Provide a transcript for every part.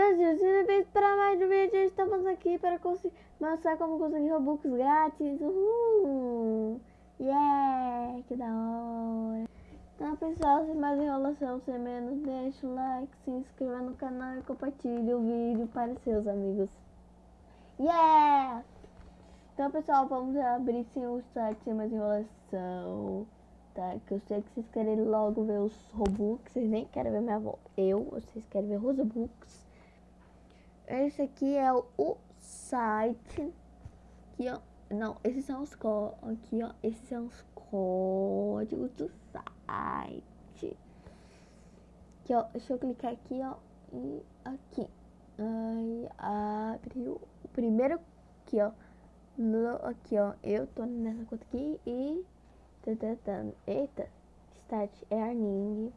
Sejam bem-vindos para mais um vídeo. Estamos aqui para mostrar como conseguir Robux grátis. Uhul! Yeah! Que da hora! Então, pessoal, sem mais enrolação, sem menos, deixa o like, se inscreva no canal e compartilhe o vídeo para seus amigos. Yeah! Então, pessoal, vamos abrir sim o site sem mais enrolação. Tá? Que eu sei que vocês querem logo ver os Robux, vocês nem querem ver minha avó. Eu, vocês querem ver os Robux. Esse aqui é o, site. Aqui, ó. Não, esses são os códigos. Aqui, ó. Esses são os códigos do site. Aqui, ó. Deixa eu clicar aqui, ó. E aqui. Aí abriu o primeiro aqui, ó. No, aqui, ó. Eu tô nessa conta aqui e. Eita. Start Earning.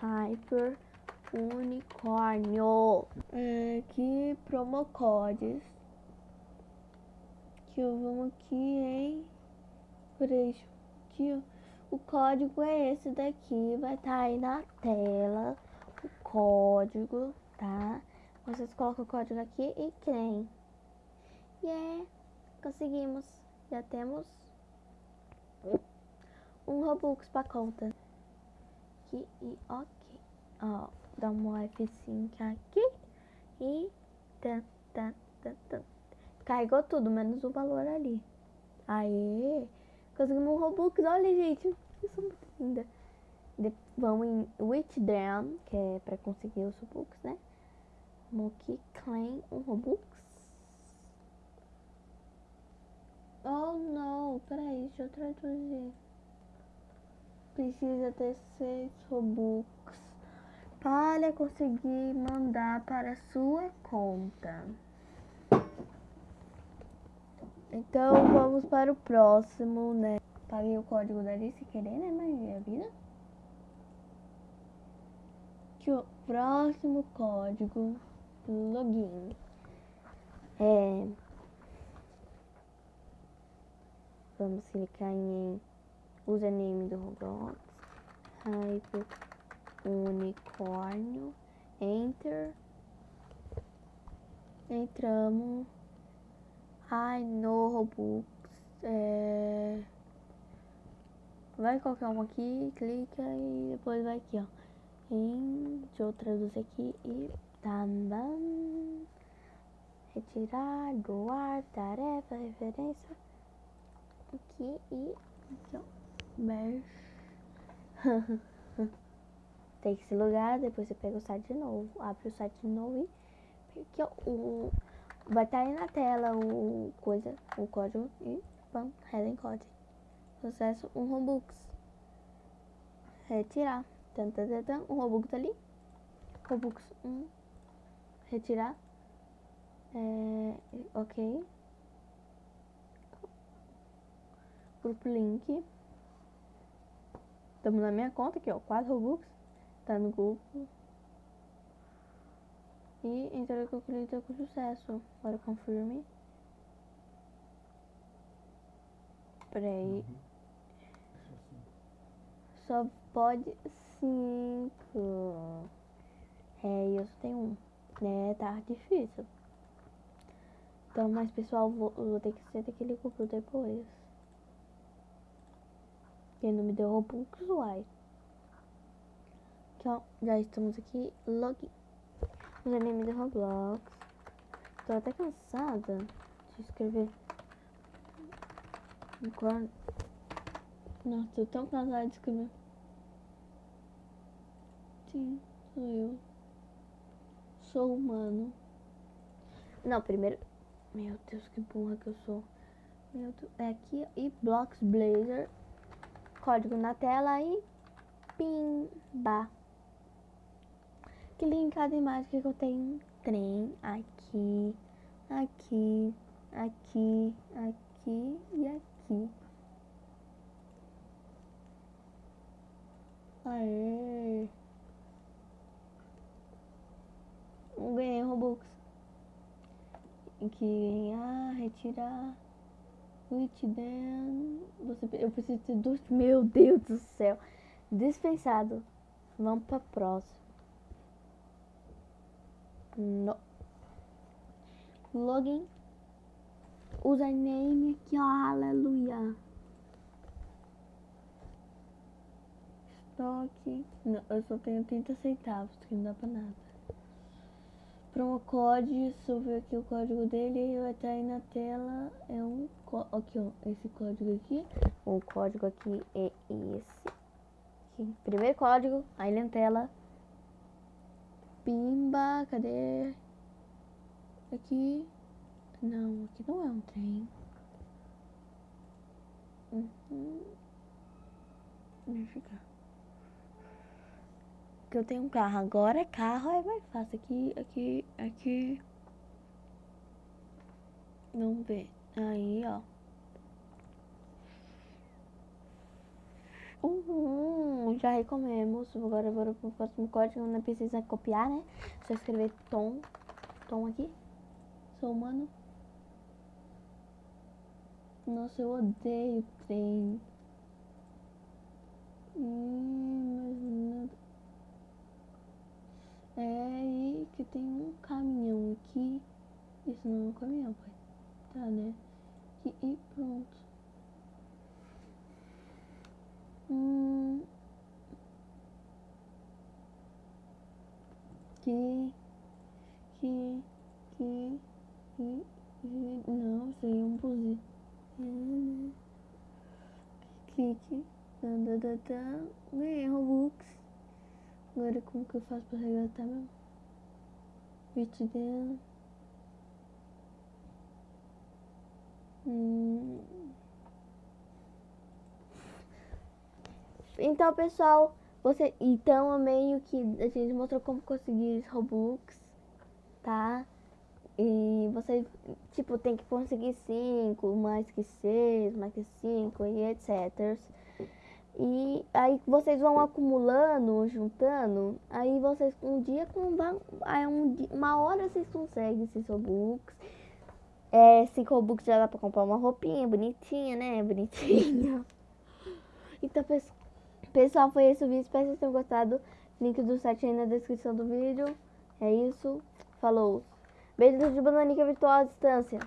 Hyper unicórnio. É, aqui, promo codes. Que eu vou aqui em. Peraí, aqui, ó. O código é esse daqui, vai estar tá aí na tela. O código, tá? Vocês colocam o código aqui e creem. Yeah, conseguimos. Já temos um Robux pra conta. Aqui e ok. Ó, dá um F5 aqui e tan, tan, tan, tan. carregou tudo, menos o valor ali. Aê! Conseguimos um Robux, olha gente, isso é muito linda. De, vamos em Withdrawn, que é pra conseguir os Robux, né? Vamos aqui, claim um Robux. Oh não, peraí, deixa eu traduzir. Precisa ter seis Robux para conseguir mandar para sua conta. Então vamos para o próximo, né? Paguei o código dali se querer, né? Mas é a vida. Que o próximo código login é vamos clicar em username do Roblox Hyper unicórnio, enter, entramos, ai, no Robux, é... vai qualquer um aqui, clica e depois vai aqui, ó, em, deixa eu traduzir aqui, e também, retirar, doar, tarefa, referência, aqui e, aqui, ó, mesh, tem esse lugar, depois você pega o site de novo, abre o site de novo e ó, o, vai estar tá aí na tela o coisa, o código e pam, Helen Code. Sucesso, um Robux. Retirar. Tan, tan, tan, tan, um Robux tá ali. Robux 1. Um. Retirar. É, ok. Grupo link. Estamos na minha conta aqui, ó. 4 Robux tá no grupo. E entrou que eu cliquei com sucesso. Agora confirme. Peraí. Uhum. Só pode cinco. É, eu só tenho um. Né, tá difícil. Então, mas pessoal, vou, vou ter que ser daquele grupo depois. Quem não me deu Robux, uai. Então, já estamos aqui, login. Username do Roblox. Tô até cansada de escrever. Agora... Nossa, tô tão cansada de escrever. Sim, sou eu. Sou humano. Não, primeiro... Meu Deus, que burra que eu sou. Meu Deus, é aqui e Blocks Blazer. Código na tela e... Pimba que linkada imagem que eu tenho um trem aqui, aqui, aqui, aqui e aqui. Aê! Ganhei Robux. Que ganhar, retirar. Switch then. Você, eu preciso de dois. Meu Deus do céu! Dispensado. Vamos pra próxima. No. Login. Username aqui, ó. Aleluia. Estoque. Não, eu só tenho 30 centavos, que não dá pra nada. Promo code, se eu ver aqui o código dele, vai estar aí na tela. É um aqui, ó, esse código aqui. O código aqui é esse. Aqui. Primeiro código, aí na tela. Pimba, cadê? Aqui. Não, aqui não é um trem. Uhum. Deixa eu ficar que eu tenho um carro. Agora é carro, é mais fácil. Aqui, aqui, aqui. Vamos ver. Aí, ó. Uhum, já recomemos. Agora bora pro próximo código. Não precisa copiar, né? Só escrever tom. Tom aqui. Sou humano. Nossa, eu odeio trem. Hum. É aí que tem um caminhão aqui. Isso não é um caminhão, pai. Tá, né? Aqui, e pronto. Hum. Que. Que. Que. Que. Não, é um buzio. Clique. Ganhei Robux. Agora como que eu faço pra resgatar meu bit dela? Hum. Então pessoal, você então meio que a gente mostrou como conseguir Robux, tá? E você tipo tem que conseguir 5, mais que 6, mais que 5 e etc. E aí vocês vão acumulando, juntando, aí vocês um dia com um, uma hora vocês conseguem esses Robux. É, 5 Robux já dá pra comprar uma roupinha bonitinha, né? Bonitinha. Então, pessoal, foi esse o vídeo. Espero que vocês tenham gostado. Link do site aí na descrição do vídeo. É isso. Falou. Beijo de bananica virtual à distância.